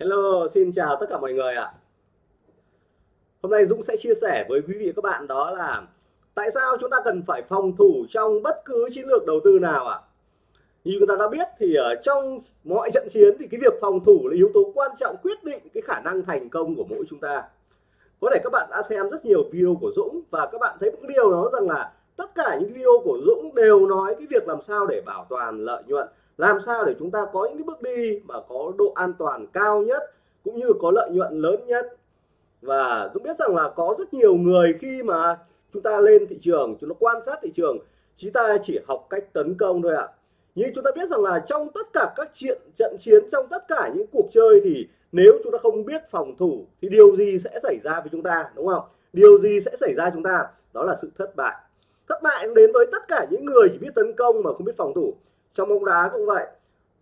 Hello, xin chào tất cả mọi người ạ. Hôm nay Dũng sẽ chia sẻ với quý vị các bạn đó là tại sao chúng ta cần phải phòng thủ trong bất cứ chiến lược đầu tư nào ạ. Như chúng ta đã biết thì ở trong mọi trận chiến thì cái việc phòng thủ là yếu tố quan trọng quyết định cái khả năng thành công của mỗi chúng ta. Có thể các bạn đã xem rất nhiều video của Dũng và các bạn thấy một điều đó rằng là tất cả những video của Dũng đều nói cái việc làm sao để bảo toàn lợi nhuận làm sao để chúng ta có những cái bước đi mà có độ an toàn cao nhất, cũng như có lợi nhuận lớn nhất? Và Dũng biết rằng là có rất nhiều người khi mà chúng ta lên thị trường, chúng ta quan sát thị trường, chúng ta chỉ học cách tấn công thôi ạ. Nhưng chúng ta biết rằng là trong tất cả các chuyện, trận chiến, trong tất cả những cuộc chơi thì nếu chúng ta không biết phòng thủ thì điều gì sẽ xảy ra với chúng ta, đúng không? Điều gì sẽ xảy ra chúng ta? Đó là sự thất bại. Thất bại đến với tất cả những người chỉ biết tấn công mà không biết phòng thủ trong bóng đá cũng vậy.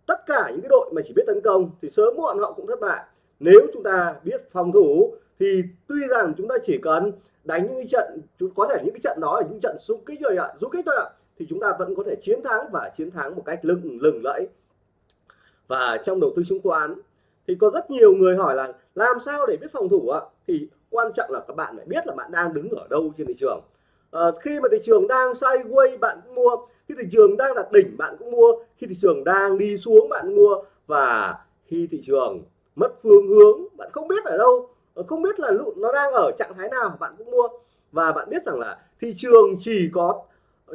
Tất cả những cái đội mà chỉ biết tấn công thì sớm muộn họ cũng thất bại. Nếu chúng ta biết phòng thủ thì tuy rằng chúng ta chỉ cần đánh những cái trận có thể những cái trận đó là những trận xung kích rồi ạ du kích thôi ạ, thì chúng ta vẫn có thể chiến thắng và chiến thắng một cách lừng lừng lẫy. Và trong đầu tư chứng khoán thì có rất nhiều người hỏi là làm sao để biết phòng thủ ạ? Thì quan trọng là các bạn phải biết là bạn đang đứng ở đâu trên thị trường à, khi mà thị trường đang sideways bạn cũng mua khi thị trường đang đạt đỉnh bạn cũng mua khi thị trường đang đi xuống bạn mua và khi thị trường mất phương hướng bạn không biết ở đâu ờ, không biết là nó đang ở trạng thái nào bạn cũng mua. Và bạn biết rằng là thị trường chỉ có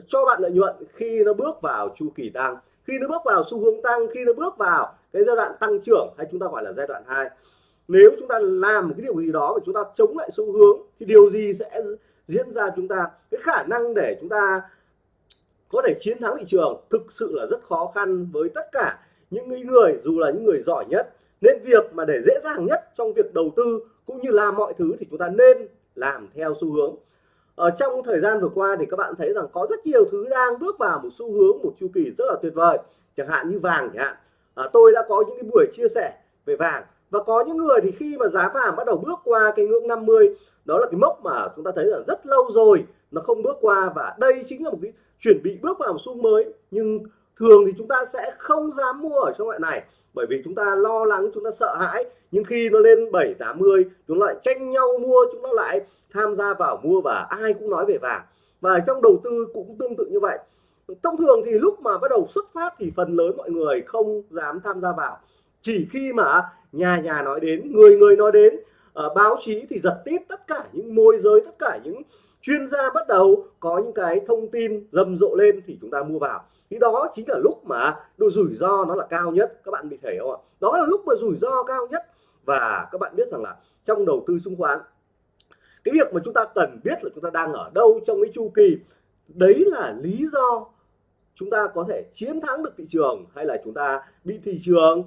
cho bạn lợi nhuận khi nó bước vào chu kỳ tăng. Khi nó bước vào xu hướng tăng khi nó bước vào cái giai đoạn tăng trưởng hay chúng ta gọi là giai đoạn 2 nếu chúng ta làm một cái điều gì đó mà chúng ta chống lại xu hướng thì điều gì sẽ diễn ra chúng ta cái khả năng để chúng ta có thể chiến thắng thị trường thực sự là rất khó khăn với tất cả những người dù là những người giỏi nhất. Nên việc mà để dễ dàng nhất trong việc đầu tư cũng như làm mọi thứ thì chúng ta nên làm theo xu hướng. Ở trong thời gian vừa qua thì các bạn thấy rằng có rất nhiều thứ đang bước vào một xu hướng một chu kỳ rất là tuyệt vời chẳng hạn như vàng chẳng hạn. À, tôi đã có những cái buổi chia sẻ về vàng và có những người thì khi mà giá vàng bắt đầu bước qua cái ngưỡng 50 đó là cái mốc mà chúng ta thấy là rất lâu rồi nó không bước qua. Và đây chính là một cái chuẩn bị bước vào một xu mới. Nhưng thường thì chúng ta sẽ không dám mua ở trong loại này, bởi vì chúng ta lo lắng, chúng ta sợ hãi. Nhưng khi nó lên 7 80 chúng lại tranh nhau mua, chúng ta lại tham gia vào mua và ai cũng nói về vàng. Và trong đầu tư cũng tương tự như vậy. Thông thường thì lúc mà bắt đầu xuất phát thì phần lớn mọi người không dám tham gia vào. Chỉ khi mà nhà nhà nói đến người người nói đến. À, báo chí thì giật tít tất cả những môi giới tất cả những chuyên gia bắt đầu có những cái thông tin rầm rộ lên thì chúng ta mua vào. Thì đó chính là lúc mà độ rủi ro nó là cao nhất. Các bạn bị thấy không ạ? Đó là lúc mà rủi ro cao nhất. Và các bạn biết rằng là trong đầu tư chứng khoán cái việc mà chúng ta cần biết là chúng ta đang ở đâu trong cái chu kỳ đấy là lý do chúng ta có thể chiến thắng được thị trường hay là chúng ta bị thị trường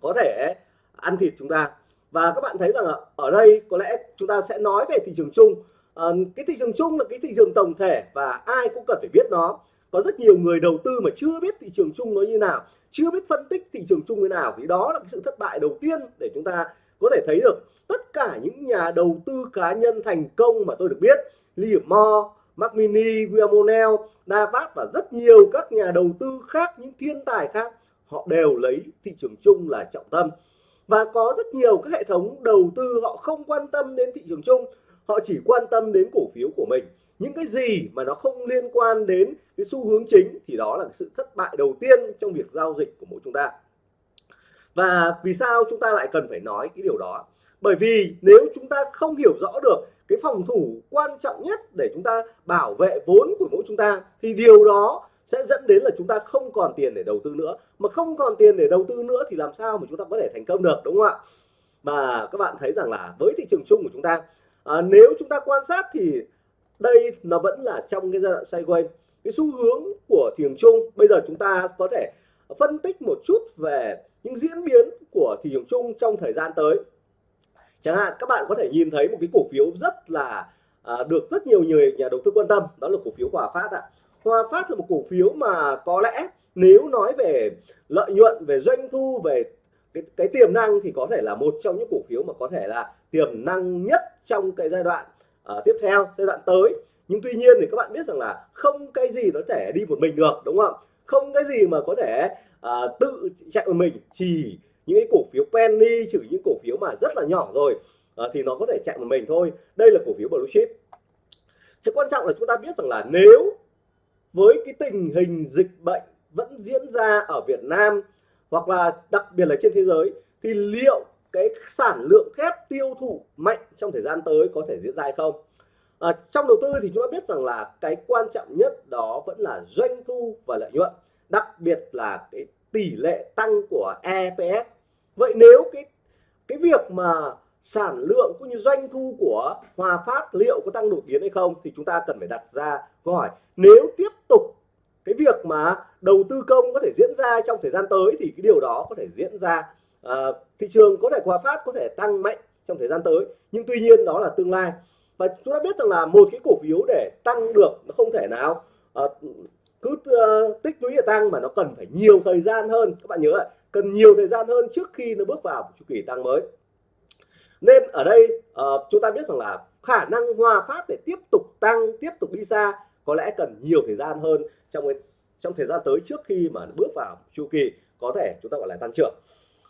có thể ăn thịt chúng ta. Và các bạn thấy rằng ở đây có lẽ chúng ta sẽ nói về thị trường chung. À, cái thị trường chung là cái thị trường tổng thể và ai cũng cần phải biết nó. Có rất nhiều người đầu tư mà chưa biết thị trường chung nó như nào chưa biết phân tích thị trường chung như nào. Thì đó là cái sự thất bại đầu tiên để chúng ta có thể thấy được. Tất cả những nhà đầu tư cá nhân thành công mà tôi được biết Liam Moore, Mark Mini, William O'Neill, Davat và rất nhiều các nhà đầu tư khác những thiên tài khác họ đều lấy thị trường chung là trọng tâm. Và có rất nhiều các hệ thống đầu tư họ không quan tâm đến thị trường chung. Họ chỉ quan tâm đến cổ phiếu của mình. Những cái gì mà nó không liên quan đến cái xu hướng chính thì đó là sự thất bại đầu tiên trong việc giao dịch của mỗi chúng ta. Và vì sao chúng ta lại cần phải nói cái điều đó? Bởi vì nếu chúng ta không hiểu rõ được cái phòng thủ quan trọng nhất để chúng ta bảo vệ vốn của mỗi chúng ta, thì điều đó sẽ dẫn đến là chúng ta không còn tiền để đầu tư nữa. Mà không còn tiền để đầu tư nữa thì làm sao mà chúng ta có thể thành công được đúng không ạ? Và các bạn thấy rằng là với thị trường chung của chúng ta à, nếu chúng ta quan sát thì đây nó vẫn là trong cái giai đoạn sideways. Cái xu hướng của thị trường chung bây giờ chúng ta có thể phân tích một chút về những diễn biến của thị trường chung trong thời gian tới. Chẳng hạn các bạn có thể nhìn thấy một cái cổ phiếu rất là à, được rất nhiều người nhà đầu tư quan tâm đó là cổ phiếu Hòa Phát ạ. Hòa Phát là một cổ phiếu mà có lẽ nếu nói về lợi nhuận về doanh thu về cái, cái tiềm năng thì có thể là một trong những cổ phiếu mà có thể là tiềm năng nhất trong cái giai đoạn uh, tiếp theo giai đoạn tới. Nhưng tuy nhiên thì các bạn biết rằng là không cái gì nó thể đi một mình được đúng không? Không cái gì mà có thể uh, tự chạy một mình. Chỉ những cái cổ phiếu penny trừ những cổ phiếu mà rất là nhỏ rồi uh, thì nó có thể chạy một mình thôi. Đây là cổ phiếu blue chip. Thế quan trọng là chúng ta biết rằng là nếu với cái tình hình dịch bệnh vẫn diễn ra ở Việt Nam hoặc là đặc biệt là trên thế giới thì liệu cái sản lượng thép tiêu thụ mạnh trong thời gian tới có thể diễn ra hay không? À, trong đầu tư thì chúng ta biết rằng là cái quan trọng nhất đó vẫn là doanh thu và lợi nhuận đặc biệt là cái tỷ lệ tăng của EPS vậy nếu cái cái việc mà sản lượng cũng như doanh thu của Hòa Phát liệu có tăng đột biến hay không thì chúng ta cần phải đặt ra câu hỏi nếu tiếp tục cái việc mà đầu tư công có thể diễn ra trong thời gian tới thì cái điều đó có thể diễn ra à, thị trường có thể Hòa Phát có thể tăng mạnh trong thời gian tới. Nhưng tuy nhiên đó là tương lai. Và chúng ta biết rằng là một cái cổ phiếu để tăng được nó không thể nào à, cứ uh, tích lũy để tăng mà nó cần phải nhiều thời gian hơn. Các bạn nhớ lại cần nhiều thời gian hơn trước khi nó bước vào chu kỳ tăng mới. Nên ở đây uh, chúng ta biết rằng là khả năng hòa phát để tiếp tục tăng tiếp tục đi xa có lẽ cần nhiều thời gian hơn trong trong thời gian tới trước khi mà bước vào chu kỳ có thể chúng ta gọi là tăng trưởng.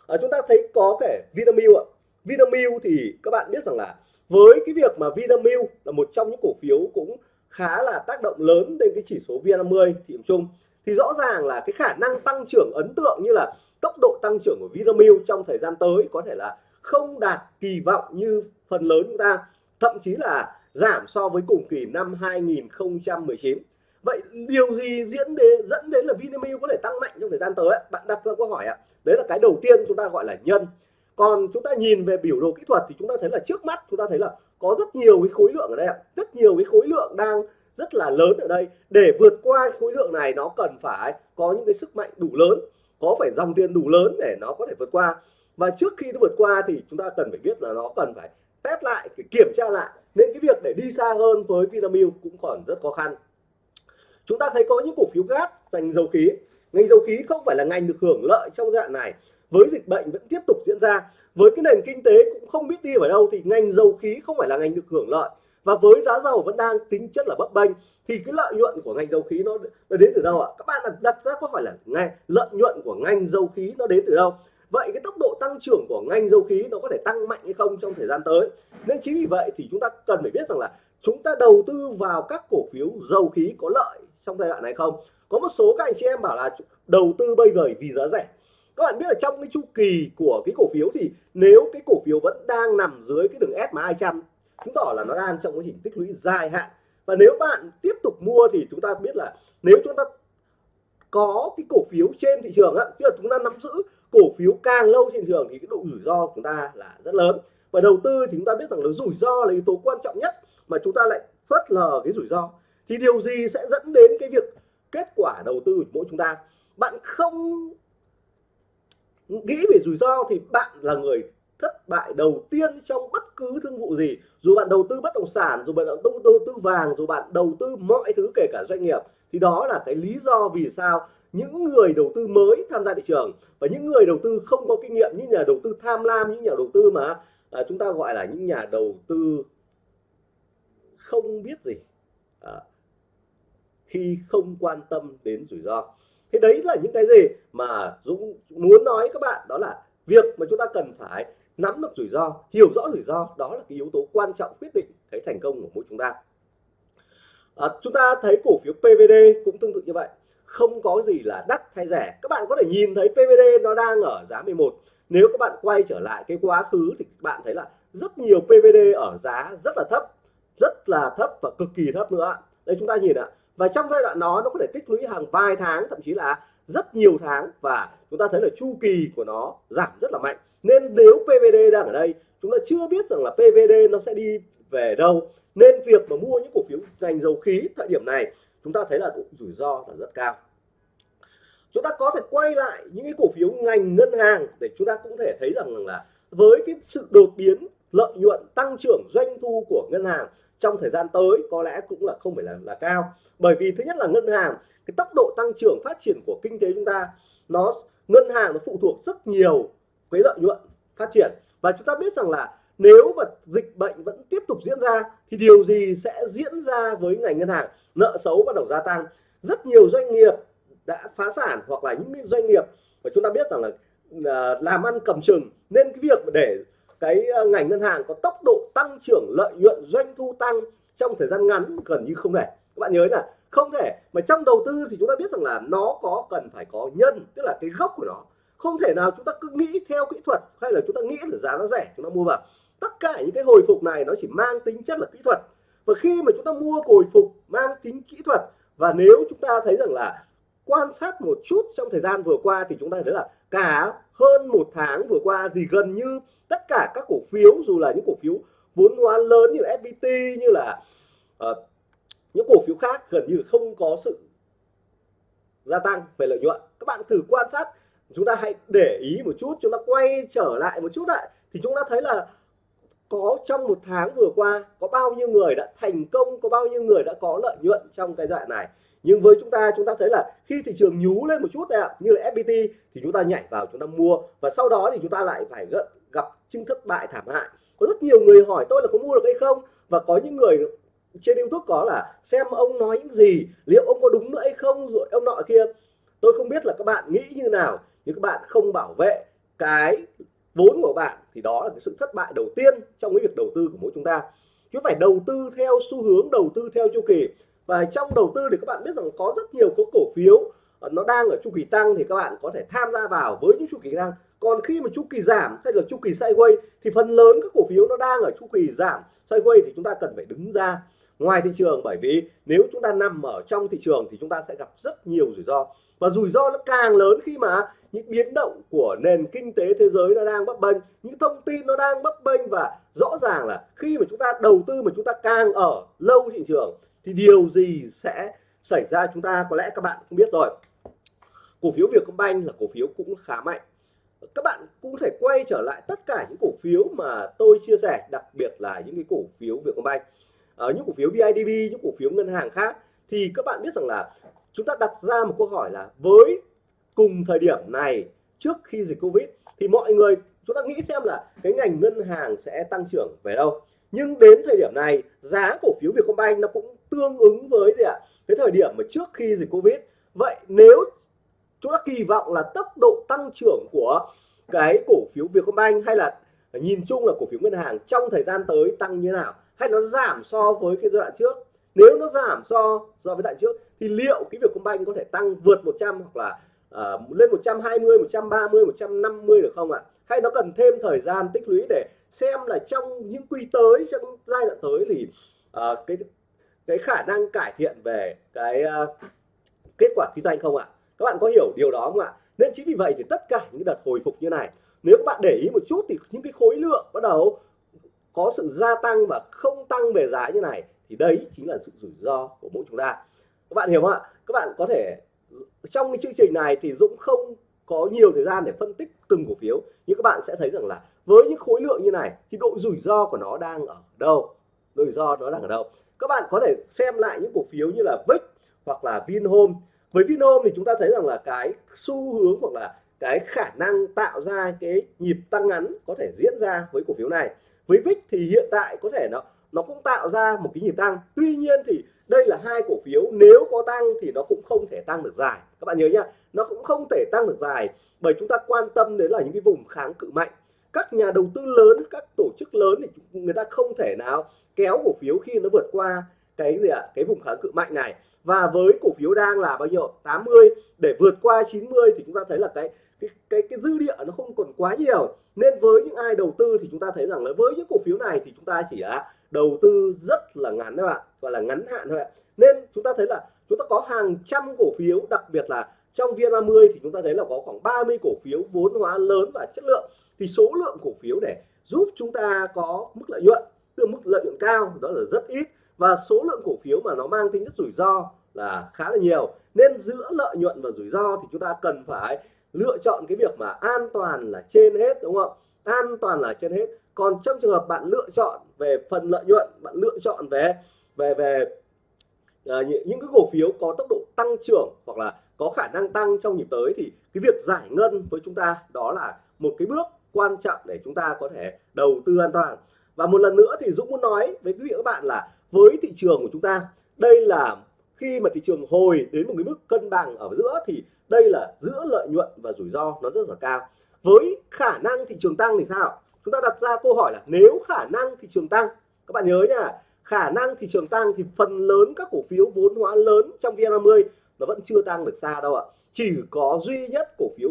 À, chúng ta thấy có thể Vinamilk ạ. Vinamilk thì các bạn biết rằng là với cái việc mà Vinamilk là một trong những cổ phiếu cũng khá là tác động lớn đến cái chỉ số VN50 thị trường chung thì rõ ràng là cái khả năng tăng trưởng ấn tượng như là tốc độ tăng trưởng của Vinamilk trong thời gian tới có thể là không đạt kỳ vọng như phần lớn chúng ta. Thậm chí là giảm so với cùng kỳ năm 2019 vậy điều gì diễn đến dẫn đến là Vinamilk có thể tăng mạnh trong thời gian tới? Bạn đặt ra câu hỏi ạ. Đấy là cái đầu tiên chúng ta gọi là nhân. Còn chúng ta nhìn về biểu đồ kỹ thuật thì chúng ta thấy là trước mắt chúng ta thấy là có rất nhiều cái khối lượng ở đây ạ. rất nhiều cái khối lượng đang rất là lớn ở đây. Để vượt qua khối lượng này, nó cần phải có những cái sức mạnh đủ lớn, có phải dòng tiền đủ lớn để nó có thể vượt qua. Và trước khi nó vượt qua thì chúng ta cần phải biết là nó cần phải test lại phải kiểm tra lại. Nên cái việc để đi xa hơn với Vinamilk cũng còn rất khó khăn. Chúng ta thấy có những cổ phiếu gas ngành dầu khí. Ngành dầu khí không phải là ngành được hưởng lợi trong giai đoạn này. Với dịch bệnh vẫn tiếp tục diễn ra. Với cái nền kinh tế cũng không biết đi vào đâu thì ngành dầu khí không phải là ngành được hưởng lợi. Và với giá dầu vẫn đang tính chất là bấp bênh thì cái lợi nhuận của ngành dầu khí nó, nó đến từ đâu ạ? Các bạn đặt ra câu hỏi là ngay lợi nhuận của ngành dầu khí nó đến từ đâu? Vậy cái tốc độ tăng trưởng của ngành dầu khí nó có thể tăng mạnh hay không trong thời gian tới? Nên chính vì vậy thì chúng ta cần phải biết rằng là chúng ta đầu tư vào các cổ phiếu dầu khí có lợi trong giai đoạn này không? Có một số các anh chị em bảo là đầu tư bây giờ vì giá rẻ. Các bạn biết là trong cái chu kỳ của cái cổ phiếu thì nếu cái cổ phiếu vẫn đang nằm dưới cái đường SMA 200 chứng tỏ là nó đang trong quá trình tích lũy dài hạn. Và nếu bạn tiếp tục mua thì chúng ta biết là nếu chúng ta có cái cổ phiếu trên thị trường á, tức là chúng ta nắm giữ cổ phiếu càng lâu trên thị trường thì cái độ rủi ro của chúng ta là rất lớn. Và đầu tư thì chúng ta biết rằng là rủi ro là yếu tố quan trọng nhất mà chúng ta lại phớt lờ cái rủi ro. Thì điều gì sẽ dẫn đến cái việc kết quả đầu tư của mỗi chúng ta? Bạn không nghĩ về rủi ro thì bạn là người thất bại đầu tiên trong bất cứ thương vụ gì. Dù bạn đầu tư bất động sản dù bạn đầu, đầu tư vàng dù bạn đầu tư mọi thứ kể cả doanh nghiệp thì đó là cái lý do vì sao những người đầu tư mới tham gia thị trường và những người đầu tư không có kinh nghiệm những nhà đầu tư tham lam những nhà đầu tư mà à, chúng ta gọi là những nhà đầu tư không biết gì à, khi không quan tâm đến rủi ro. Thế đấy là những cái gì mà Dũng muốn nói các bạn đó là việc mà chúng ta cần phải nắm được rủi ro hiểu rõ rủi ro đó là cái yếu tố quan trọng quyết định cái thành công của mỗi chúng ta à, chúng ta thấy cổ phiếu PVD cũng tương tự như vậy. Không có gì là đắt hay rẻ. Các bạn có thể nhìn thấy PVD nó đang ở giá 11 nếu các bạn quay trở lại cái quá khứ thì các bạn thấy là rất nhiều PVD ở giá rất là thấp rất là thấp và cực kỳ thấp nữa đây chúng ta nhìn ạ. Và trong giai đoạn đó nó có thể tích lũy hàng vài tháng thậm chí là rất nhiều tháng và chúng ta thấy là chu kỳ của nó giảm rất là mạnh. Nên nếu PVD đang ở đây chúng ta chưa biết rằng là PVD nó sẽ đi về đâu. Nên việc mà mua những cổ phiếu ngành dầu khí thời điểm này, chúng ta thấy là rủi ro là rất cao. Chúng ta có thể quay lại những cái cổ phiếu ngành ngân hàng để chúng ta cũng thể thấy rằng là với cái sự đột biến, lợi nhuận tăng trưởng doanh thu của ngân hàng trong thời gian tới có lẽ cũng là không phải là là cao. Bởi vì thứ nhất là ngân hàng, cái tốc độ tăng trưởng phát triển của kinh tế chúng ta, nó, ngân hàng nó phụ thuộc rất nhiều cái lợi nhuận phát triển. Và chúng ta biết rằng là nếu mà dịch bệnh vẫn tiếp tục diễn ra, thì điều gì sẽ diễn ra với ngành ngân hàng? Nợ xấu bắt đầu gia tăng. Rất nhiều doanh nghiệp đã phá sản hoặc là những doanh nghiệp mà chúng ta biết rằng là à, làm ăn cầm chừng. Nên cái việc để cái à, ngành ngân hàng có tốc độ tăng trưởng, lợi nhuận, doanh thu tăng trong thời gian ngắn gần như không thể. Các bạn nhớ là không thể. Mà trong đầu tư thì chúng ta biết rằng là nó có cần phải có nhân, tức là cái gốc của nó. Không thể nào chúng ta cứ nghĩ theo kỹ thuật hay là chúng ta nghĩ là giá nó rẻ chúng ta mua vào tất cả những cái hồi phục này nó chỉ mang tính chất là kỹ thuật. Và khi mà chúng ta mua hồi phục mang tính kỹ thuật và nếu chúng ta thấy rằng là quan sát một chút trong thời gian vừa qua thì chúng ta thấy là cả hơn một tháng vừa qua thì gần như tất cả các cổ phiếu dù là những cổ phiếu vốn hóa lớn như là FPT như là uh, những cổ phiếu khác gần như không có sự gia tăng về lợi nhuận. Các bạn thử quan sát chúng ta hãy để ý một chút chúng ta quay trở lại một chút lại thì chúng ta thấy là có trong một tháng vừa qua, có bao nhiêu người đã thành công, có bao nhiêu người đã có lợi nhuận trong cái đoạn này? Nhưng với chúng ta chúng ta thấy là khi thị trường nhú lên một chút ạ, như là FPT thì chúng ta nhảy vào chúng ta mua và sau đó thì chúng ta lại phải gặp chứng thất bại thảm hại. Có rất nhiều người hỏi tôi là có mua được hay không? Và có những người trên YouTube có là xem ông nói những gì, liệu ông có đúng nữa hay không, rồi ông nọ kia. Tôi không biết là các bạn nghĩ như nào, nhưng các bạn không bảo vệ cái vốn của bạn thì đó là cái sự thất bại đầu tiên trong cái việc đầu tư của mỗi chúng ta. Chúng phải đầu tư theo xu hướng, đầu tư theo chu kỳ. Và trong đầu tư thì các bạn biết rằng có rất nhiều có cổ phiếu ờ, nó đang ở chu kỳ tăng thì các bạn có thể tham gia vào với những chu kỳ tăng. Còn khi mà chu kỳ giảm hay là chu kỳ sideways thì phần lớn các cổ phiếu nó đang ở chu kỳ giảm sideways thì chúng ta cần phải đứng ra ngoài thị trường, bởi vì nếu chúng ta nằm ở trong thị trường thì chúng ta sẽ gặp rất nhiều rủi ro. Và rủi ro nó càng lớn khi mà những biến động của nền kinh tế thế giới nó đang bấp bênh, những thông tin nó đang bấp bênh và rõ ràng là khi mà chúng ta đầu tư mà chúng ta càng ở lâu thị trường thì điều gì sẽ xảy ra chúng ta có lẽ các bạn cũng biết rồi. Cổ phiếu Vietcombank là cổ phiếu cũng khá mạnh. Các bạn cũng thể quay trở lại tất cả những cổ phiếu mà tôi chia sẻ, đặc biệt là những cái cổ phiếu Vietcombank ở những cổ phiếu BIDV những cổ phiếu ngân hàng khác. Thì các bạn biết rằng là chúng ta đặt ra một câu hỏi là với cùng thời điểm này, trước khi dịch Covid, thì mọi người, chúng ta nghĩ xem là cái ngành ngân hàng sẽ tăng trưởng về đâu. Nhưng đến thời điểm này, giá cổ phiếu Vietcombank nó cũng tương ứng với gì ạ? Cái thời điểm mà trước khi dịch Covid. Vậy nếu chúng ta kỳ vọng là tốc độ tăng trưởng của cái cổ phiếu Vietcombank hay là nhìn chung là cổ phiếu ngân hàng trong thời gian tới tăng như nào? Hay nó giảm so với cái giai đoạn trước? Nếu nó giảm so so với đoạn trước thì liệu cái việc công banh có thể tăng vượt 100 hoặc là uh, lên 120 130 150 được không ạ? Hay nó cần thêm thời gian tích lũy để xem là trong những quy tới trong giai đoạn tới thì uh, cái cái khả năng cải thiện về cái uh, kết quả kinh doanh không ạ? Các bạn có hiểu điều đó không ạ? Nên chính vì vậy thì tất cả những đợt hồi phục như này nếu các bạn để ý một chút thì những cái khối lượng bắt đầu có sự gia tăng và không tăng về giá như này, thì đấy chính là sự rủi ro của mỗi chúng ta. Các bạn hiểu không ạ? Các bạn có thể trong cái chương trình này thì Dũng không có nhiều thời gian để phân tích từng cổ phiếu, nhưng các bạn sẽ thấy rằng là với những khối lượng như này thì độ rủi ro của nó đang ở đâu? Rủi ro nó đang ở đâu? Các bạn có thể xem lại những cổ phiếu như là VIX hoặc là Vinhome. Với Vinhome thì chúng ta thấy rằng là cái xu hướng hoặc là cái khả năng tạo ra cái nhịp tăng ngắn có thể diễn ra với cổ phiếu này với VIX thì hiện tại có thể nó nó cũng tạo ra một cái nhịp tăng. Tuy nhiên thì đây là hai cổ phiếu, nếu có tăng thì nó cũng không thể tăng được dài. Các bạn nhớ nhá, nó cũng không thể tăng được dài bởi chúng ta quan tâm đến là những cái vùng kháng cự mạnh. Các nhà đầu tư lớn, các tổ chức lớn thì người ta không thể nào kéo cổ phiếu khi nó vượt qua cái gì ạ, cái vùng kháng cự mạnh này. Và với cổ phiếu đang là bao nhiêu? 80 để vượt qua 90 thì chúng ta thấy là cái cái cái, cái dư địa nó không còn quá nhiều. Nên với những ai đầu tư thì chúng ta thấy rằng là với những cổ phiếu này thì chúng ta chỉ là đầu tư rất là ngắn các bạn gọi là ngắn hạn thôi ạ. Nên chúng ta thấy là chúng ta có hàng trăm cổ phiếu đặc biệt là trong VN30 thì chúng ta thấy là có khoảng 30 cổ phiếu vốn hóa lớn và chất lượng. Thì số lượng cổ phiếu để giúp chúng ta có mức lợi nhuận từ mức lợi nhuận cao đó là rất ít. Và số lượng cổ phiếu mà nó mang tính chất rủi ro là khá là nhiều. Nên giữa lợi nhuận và rủi ro thì chúng ta cần phải lựa chọn cái việc mà an toàn là trên hết đúng không an toàn là trên hết. Còn trong trường hợp bạn lựa chọn về phần lợi nhuận bạn lựa chọn về về về uh, những cái cổ phiếu có tốc độ tăng trưởng hoặc là có khả năng tăng trong nhịp tới thì cái việc giải ngân với chúng ta đó là một cái bước quan trọng để chúng ta có thể đầu tư an toàn. Và một lần nữa thì Dũng muốn nói với quý vị các bạn là với thị trường của chúng ta đây là khi mà thị trường hồi đến một cái mức cân bằng ở giữa thì đây là giữa lợi nhuận và rủi ro nó rất là cao. Với khả năng thị trường tăng thì sao? Chúng ta đặt ra câu hỏi là nếu khả năng thị trường tăng, các bạn nhớ nha, khả năng thị trường tăng thì phần lớn các cổ phiếu vốn hóa lớn trong VN50 nó vẫn chưa tăng được xa đâu ạ. Chỉ có duy nhất cổ phiếu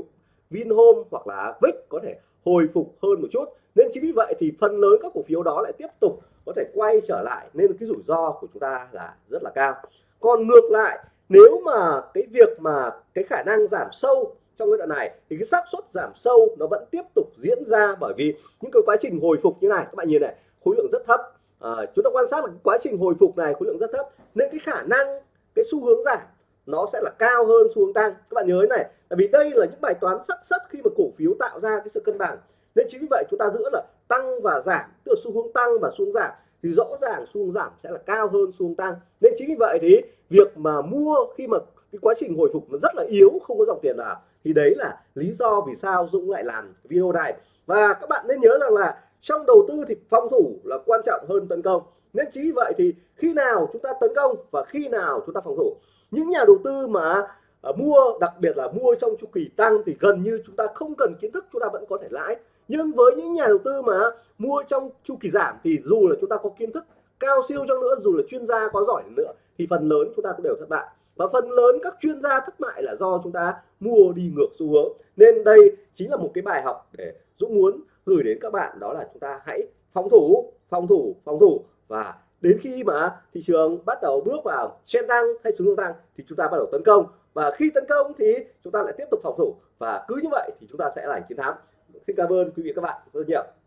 Vinhome hoặc là VIX có thể hồi phục hơn một chút. Nên chính vì vậy thì phần lớn các cổ phiếu đó lại tiếp tục có thể quay trở lại. Nên cái rủi ro của chúng ta là rất là cao còn ngược lại nếu mà cái việc mà cái khả năng giảm sâu trong giai đoạn này thì cái xác suất giảm sâu nó vẫn tiếp tục diễn ra bởi vì những cái quá trình hồi phục như này các bạn nhìn này khối lượng rất thấp. À, chúng ta quan sát là quá trình hồi phục này khối lượng rất thấp nên cái khả năng cái xu hướng giảm nó sẽ là cao hơn xu hướng tăng. Các bạn nhớ này tại vì đây là những bài toán sắc suất khi mà cổ phiếu tạo ra cái sự cân bằng. Nên chính vì vậy chúng ta giữ là tăng và giảm tức là xu hướng tăng và xu hướng giảm thì rõ ràng xu giảm sẽ là cao hơn xu tăng. Nên chính vì vậy thì việc mà mua khi mà cái quá trình hồi phục nó rất là yếu, không có dòng tiền nào thì đấy là lý do vì sao Dũng lại làm video này. Và các bạn nên nhớ rằng là trong đầu tư thì phòng thủ là quan trọng hơn tấn công. Nên chính vì vậy thì khi nào chúng ta tấn công và khi nào chúng ta phòng thủ, những nhà đầu tư mà à, mua, đặc biệt là mua trong chu kỳ tăng thì gần như chúng ta không cần kiến thức, chúng ta vẫn có thể lãi nhưng với những nhà đầu tư mà mua trong chu kỳ giảm thì dù là chúng ta có kiến thức cao siêu cho nữa, dù là chuyên gia có giỏi nữa, thì phần lớn chúng ta cũng đều thất bại. Và phần lớn các chuyên gia thất bại là do chúng ta mua đi ngược xu hướng. Nên đây chính là một cái bài học để Dũng muốn gửi đến các bạn, đó là chúng ta hãy phòng thủ phòng thủ phòng thủ. Và đến khi mà thị trường bắt đầu bước vào trên tăng hay xuống tăng thì chúng ta bắt đầu tấn công. Và khi tấn công thì chúng ta lại tiếp tục phòng thủ. Và cứ như vậy thì chúng ta sẽ giành chiến thắng xin cảm ơn quý vị các bạn rất nhiều.